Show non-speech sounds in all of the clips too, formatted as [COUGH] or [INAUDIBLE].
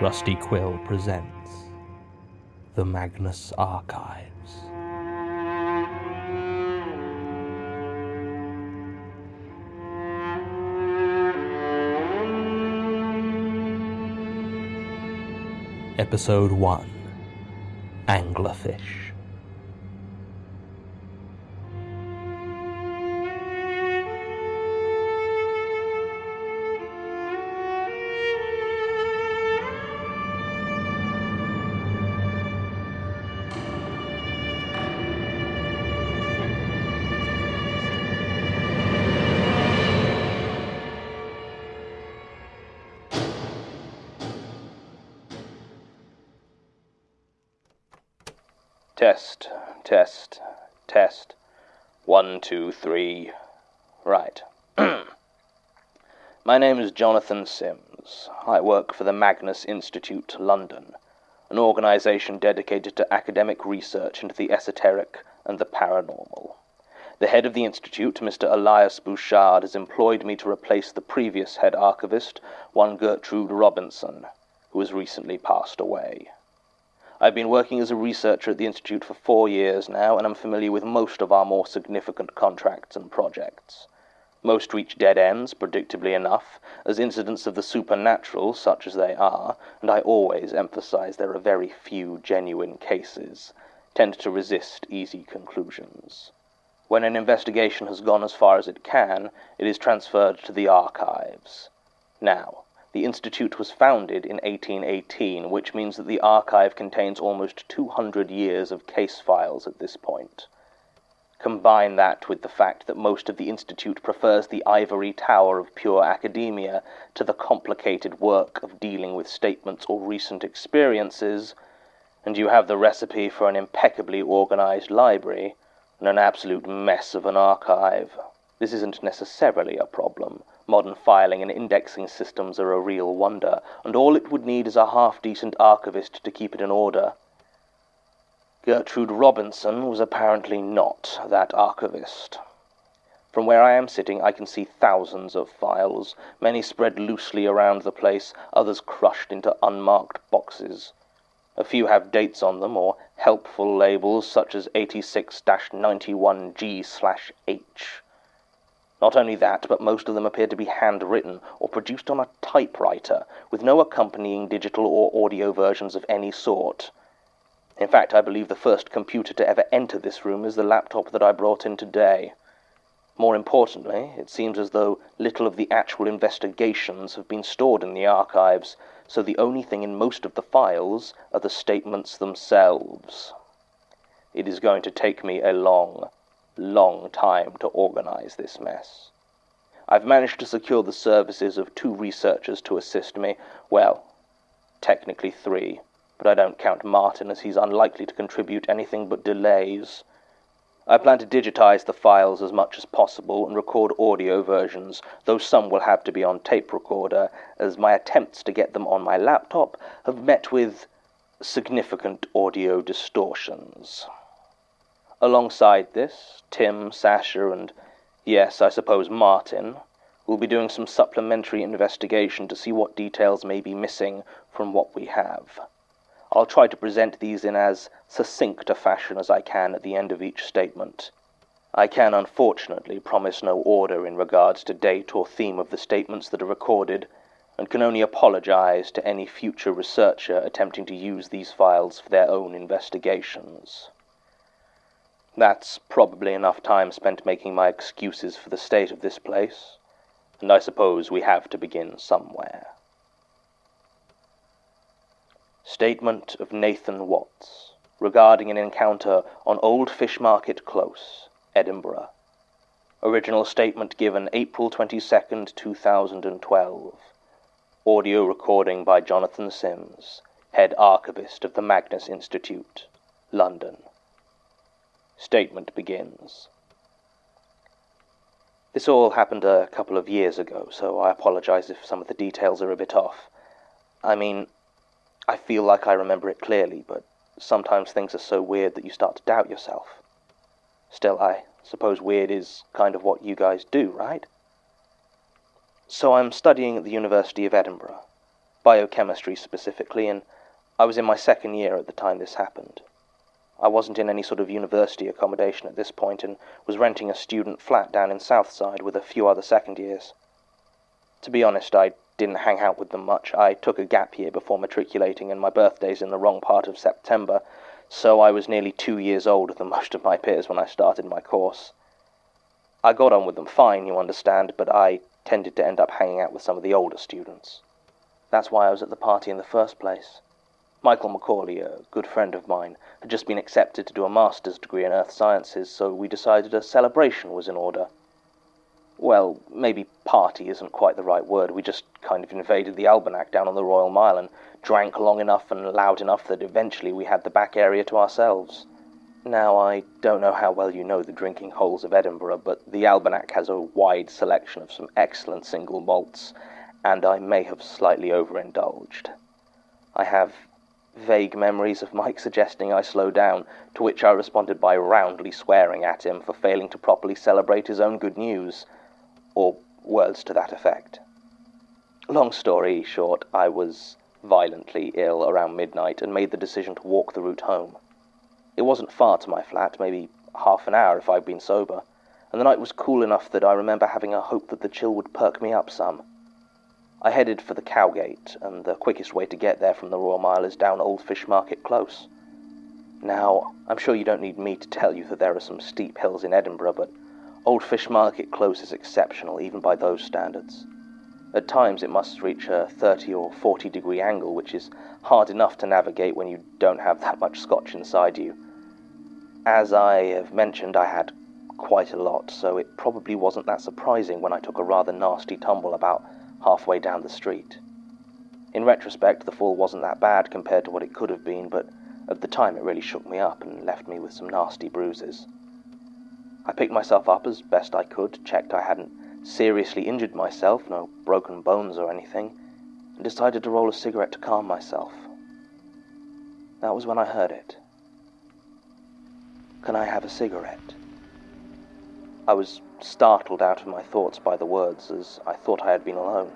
Rusty Quill presents The Magnus Archives. Episode 1 Anglerfish. Test, test, test. One, two, three. Right. [CLEARS THROAT] My name is Jonathan Sims. I work for the Magnus Institute, London, an organization dedicated to academic research into the esoteric and the paranormal. The head of the institute, Mr. Elias Bouchard, has employed me to replace the previous head archivist, one Gertrude Robinson, who has recently passed away. I've been working as a researcher at the Institute for four years now, and I'm familiar with most of our more significant contracts and projects. Most reach dead ends, predictably enough, as incidents of the supernatural, such as they are, and I always emphasize there are very few genuine cases, tend to resist easy conclusions. When an investigation has gone as far as it can, it is transferred to the archives. Now, the Institute was founded in 1818, which means that the archive contains almost 200 years of case files at this point. Combine that with the fact that most of the Institute prefers the ivory tower of pure academia to the complicated work of dealing with statements or recent experiences, and you have the recipe for an impeccably organized library and an absolute mess of an archive. This isn't necessarily a problem. Modern filing and indexing systems are a real wonder, and all it would need is a half-decent archivist to keep it in order. Gertrude Robinson was apparently not that archivist. From where I am sitting, I can see thousands of files, many spread loosely around the place, others crushed into unmarked boxes. A few have dates on them, or helpful labels such as 86-91G/H. Not only that, but most of them appear to be handwritten or produced on a typewriter, with no accompanying digital or audio versions of any sort. In fact, I believe the first computer to ever enter this room is the laptop that I brought in today. More importantly, it seems as though little of the actual investigations have been stored in the archives, so the only thing in most of the files are the statements themselves. It is going to take me a long, long time to organize this mess. I've managed to secure the services of two researchers to assist me. Well, technically three, but I don't count Martin as he's unlikely to contribute anything but delays. I plan to digitize the files as much as possible and record audio versions, though some will have to be on tape recorder, as my attempts to get them on my laptop have met with significant audio distortions. Alongside this, Tim, Sasha, and yes, I suppose Martin, will be doing some supplementary investigation to see what details may be missing from what we have. I'll try to present these in as succinct a fashion as I can at the end of each statement. I can unfortunately promise no order in regards to date or theme of the statements that are recorded, and can only apologize to any future researcher attempting to use these files for their own investigations. That's probably enough time spent making my excuses for the state of this place, and I suppose we have to begin somewhere. Statement of Nathan Watts regarding an encounter on Old Fish Market Close, Edinburgh. Original statement given April 22nd, 2012. Audio recording by Jonathan Sims, Head Archivist of the Magnus Institute, London. Statement begins. This all happened a couple of years ago, so I apologize if some of the details are a bit off. I mean, I feel like I remember it clearly, but sometimes things are so weird that you start to doubt yourself. Still, I suppose weird is kind of what you guys do, right? So I'm studying at the University of Edinburgh. biochemistry specifically, and I was in my second year at the time this happened. I wasn't in any sort of university accommodation at this point and was renting a student flat down in Southside with a few other second years. To be honest, I didn't hang out with them much. I took a gap year before matriculating, and my birthday's in the wrong part of September, so I was nearly two years older than most of my peers when I started my course. I got on with them fine, you understand, but I tended to end up hanging out with some of the older students. That's why I was at the party in the first place. Michael Macaulay, a good friend of mine, had just been accepted to do a master's degree in earth sciences, so we decided a celebration was in order. Well, maybe party isn't quite the right word. We just kind of invaded the Albanach down on the Royal Mile and drank long enough and loud enough that eventually we had the back area to ourselves. Now, I don't know how well you know the drinking holes of Edinburgh, but the Albanach has a wide selection of some excellent single malts, and I may have slightly overindulged. I have vague memories of Mike suggesting I slow down, to which I responded by roundly swearing at him for failing to properly celebrate his own good news, or words to that effect. Long story short, I was violently ill around midnight and made the decision to walk the route home. It wasn't far to my flat, maybe half an hour if I'd been sober, and the night was cool enough that I remember having a hope that the chill would perk me up some. I headed for the Cowgate, and the quickest way to get there from the Royal Mile is down Old Fish Market Close. Now, I'm sure you don't need me to tell you that there are some steep hills in Edinburgh, but Old Fish Market Close is exceptional, even by those standards. At times it must reach a 30 or 40 degree angle, which is hard enough to navigate when you don't have that much scotch inside you. As I have mentioned, I had quite a lot, so it probably wasn't that surprising when I took a rather nasty tumble about halfway down the street. In retrospect, the fall wasn't that bad compared to what it could have been, but at the time it really shook me up and left me with some nasty bruises. I picked myself up as best I could, checked I hadn't seriously injured myself, no broken bones or anything, and decided to roll a cigarette to calm myself. That was when I heard it. Can I have a cigarette? I was startled out of my thoughts by the words, as I thought I had been alone.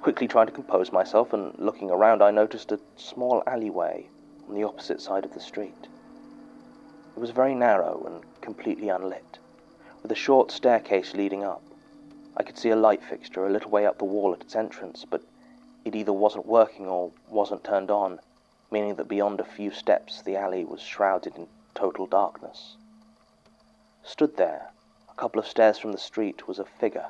Quickly trying to compose myself and looking around, I noticed a small alleyway on the opposite side of the street. It was very narrow and completely unlit, with a short staircase leading up. I could see a light fixture a little way up the wall at its entrance, but it either wasn't working or wasn't turned on, meaning that beyond a few steps the alley was shrouded in total darkness. Stood there, couple of stairs from the street was a figure.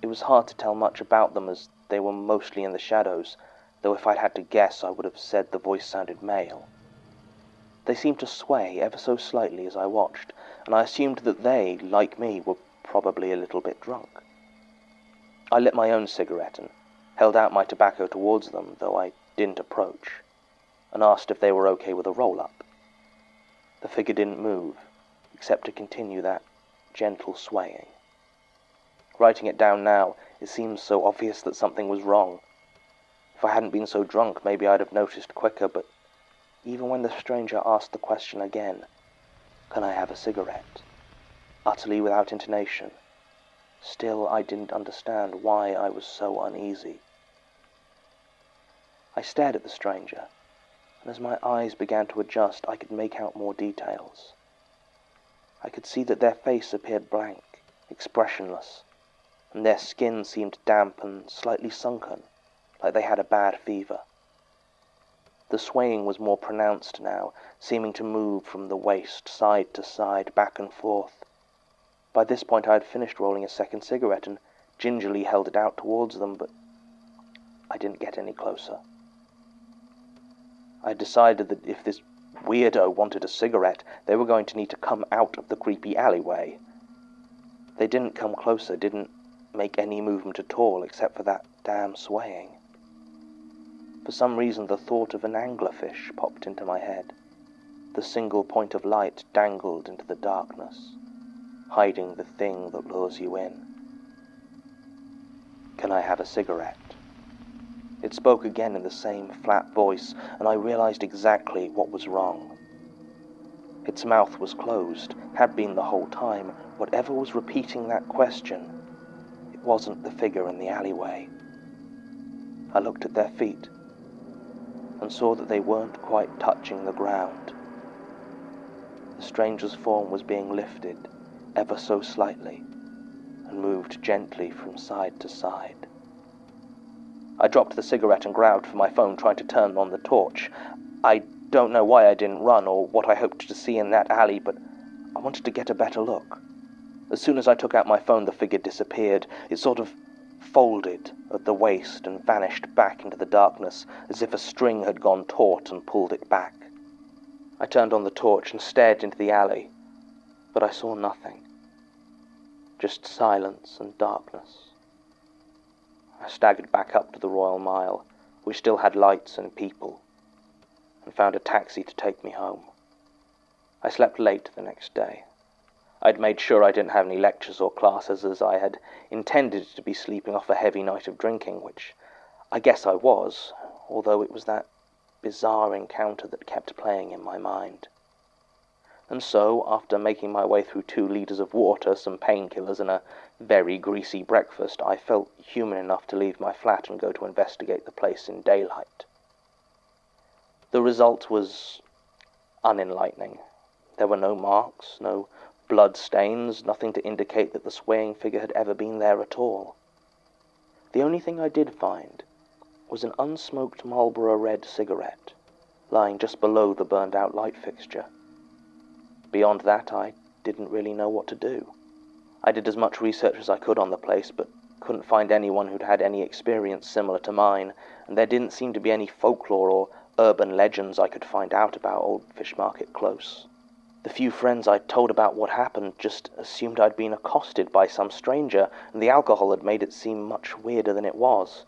It was hard to tell much about them as they were mostly in the shadows, though if I'd had to guess, I would have said the voice sounded male. They seemed to sway ever so slightly as I watched, and I assumed that they, like me, were probably a little bit drunk. I lit my own cigarette and held out my tobacco towards them, though I didn't approach, and asked if they were okay with a roll up. The figure didn't move, except to continue that gentle swaying. Writing it down now, it seems so obvious that something was wrong. If I hadn't been so drunk, maybe I'd have noticed quicker, but even when the stranger asked the question again, Can I have a cigarette? utterly without intonation, still I didn't understand why I was so uneasy. I stared at the stranger, and as my eyes began to adjust, I could make out more details. I could see that their face appeared blank, expressionless, and their skin seemed damp and slightly sunken, like they had a bad fever. The swaying was more pronounced now, seeming to move from the waist side to side, back and forth. By this point I had finished rolling a second cigarette and gingerly held it out towards them, but I didn't get any closer. I decided that if this weirdo wanted a cigarette, they were going to need to come out of the creepy alleyway. They didn't come closer, didn't make any movement at all except for that damn swaying. For some reason, the thought of an anglerfish popped into my head. The single point of light dangled into the darkness, hiding the thing that lures you in. Can I have a cigarette? It spoke again in the same flat voice, and I realized exactly what was wrong. Its mouth was closed, had been the whole time. Whatever was repeating that question, it wasn't the figure in the alleyway. I looked at their feet and saw that they weren't quite touching the ground. The stranger's form was being lifted ever so slightly and moved gently from side to side. I dropped the cigarette and growled for my phone, trying to turn on the torch. I don't know why I didn't run or what I hoped to see in that alley, but I wanted to get a better look. As soon as I took out my phone, the figure disappeared. It sort of folded at the waist and vanished back into the darkness as if a string had gone taut and pulled it back. I turned on the torch and stared into the alley, but I saw nothing. Just silence and darkness. Staggered back up to the Royal Mile, which still had lights and people, and found a taxi to take me home. I slept late the next day. I'd made sure I didn't have any lectures or classes, as I had intended to be sleeping off a heavy night of drinking, which I guess I was, although it was that bizarre encounter that kept playing in my mind. And so, after making my way through two litres of water, some painkillers, and a very greasy breakfast, I felt human enough to leave my flat and go to investigate the place in daylight. The result was unenlightening. There were no marks, no blood stains, nothing to indicate that the swaying figure had ever been there at all. The only thing I did find was an unsmoked Marlboro Red cigarette lying just below the burned out light fixture. Beyond that, I didn't really know what to do. I did as much research as I could on the place, but couldn't find anyone who'd had any experience similar to mine, and there didn't seem to be any folklore or urban legends I could find out about Old Fish Market Close. The few friends I'd told about what happened just assumed I'd been accosted by some stranger, and the alcohol had made it seem much weirder than it was.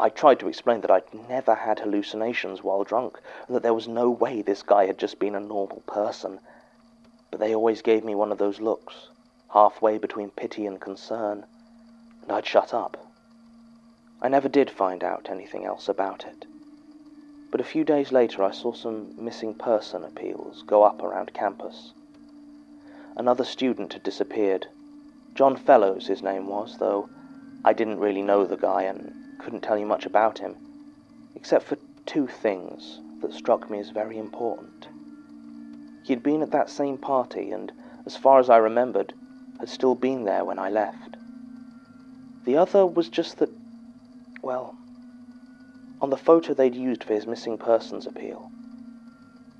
I tried to explain that I'd never had hallucinations while drunk, and that there was no way this guy had just been a normal person. But they always gave me one of those looks, halfway between pity and concern, and I'd shut up. I never did find out anything else about it. But a few days later, I saw some missing person appeals go up around campus. Another student had disappeared. John Fellows, his name was, though I didn't really know the guy and couldn't tell you much about him, except for two things that struck me as very important. He'd been at that same party, and as far as I remembered, had still been there when I left. The other was just that, well, on the photo they'd used for his missing persons appeal,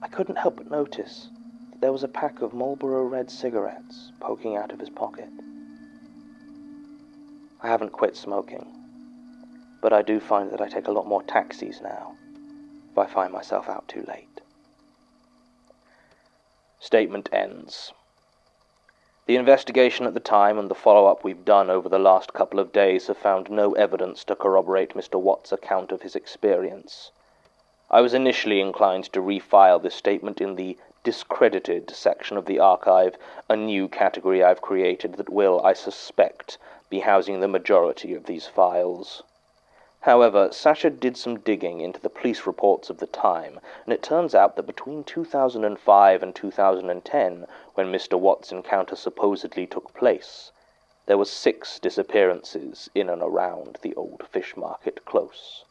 I couldn't help but notice that there was a pack of Marlboro Red cigarettes poking out of his pocket. I haven't quit smoking, but I do find that I take a lot more taxis now if I find myself out too late. Statement ends. The investigation at the time and the follow up we've done over the last couple of days have found no evidence to corroborate Mr. Watt's account of his experience. I was initially inclined to refile this statement in the discredited section of the archive, a new category I've created that will, I suspect, be housing the majority of these files. However, Sasha did some digging into the police reports of the time, and it turns out that between 2005 and 2010, when Mr. Watt's encounter supposedly took place, there were six disappearances in and around the old fish market close.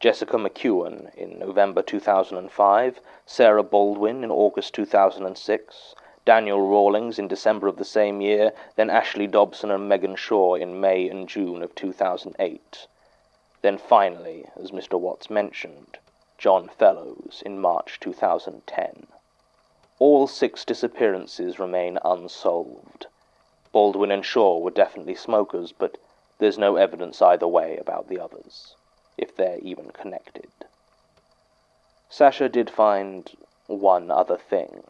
Jessica McEwen in November 2005, Sarah Baldwin in August 2006, Daniel Rawlings in December of the same year, then Ashley Dobson and Megan Shaw in May and June of 2008. Then finally, as Mr. Watts mentioned, John Fellows in March 2010. All six disappearances remain unsolved. Baldwin and Shaw were definitely smokers, but there's no evidence either way about the others, if they're even connected. Sasha did find one other thing,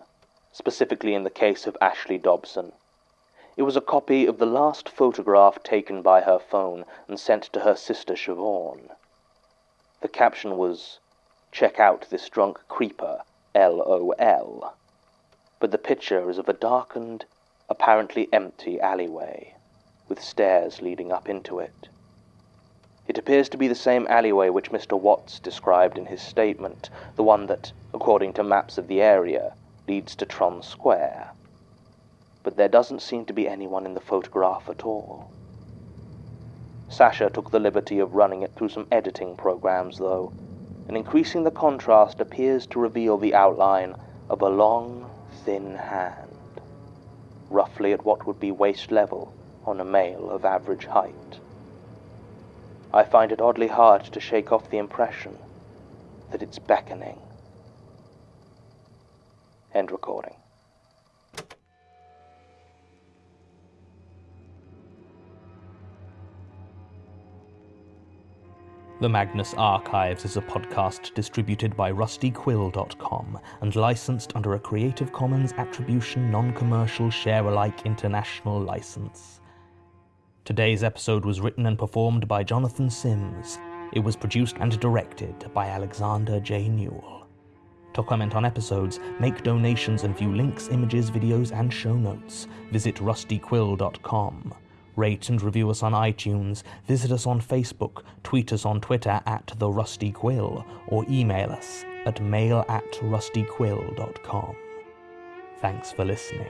specifically in the case of Ashley Dobson. It was a copy of the last photograph taken by her phone and sent to her sister Siobhan. The caption was, Check out this drunk creeper, LOL. But the picture is of a darkened, apparently empty alleyway, with stairs leading up into it. It appears to be the same alleyway which Mr. Watts described in his statement, the one that, according to maps of the area, leads to Tron Square but there doesn't seem to be anyone in the photograph at all. Sasha took the liberty of running it through some editing programs, though, and increasing the contrast appears to reveal the outline of a long, thin hand, roughly at what would be waist level on a male of average height. I find it oddly hard to shake off the impression that it's beckoning. End recording. The Magnus Archives is a podcast distributed by rustyquill.com and licensed under a Creative Commons Attribution Non Commercial Share Alike International license. Today's episode was written and performed by Jonathan Sims. It was produced and directed by Alexander J. Newall. To comment on episodes, make donations, and view links, images, videos, and show notes, visit rustyquill.com. Rate and review us on iTunes, visit us on Facebook, tweet us on Twitter at The Rusty Quill, or email us at mail at rustyquill.com. Thanks for listening.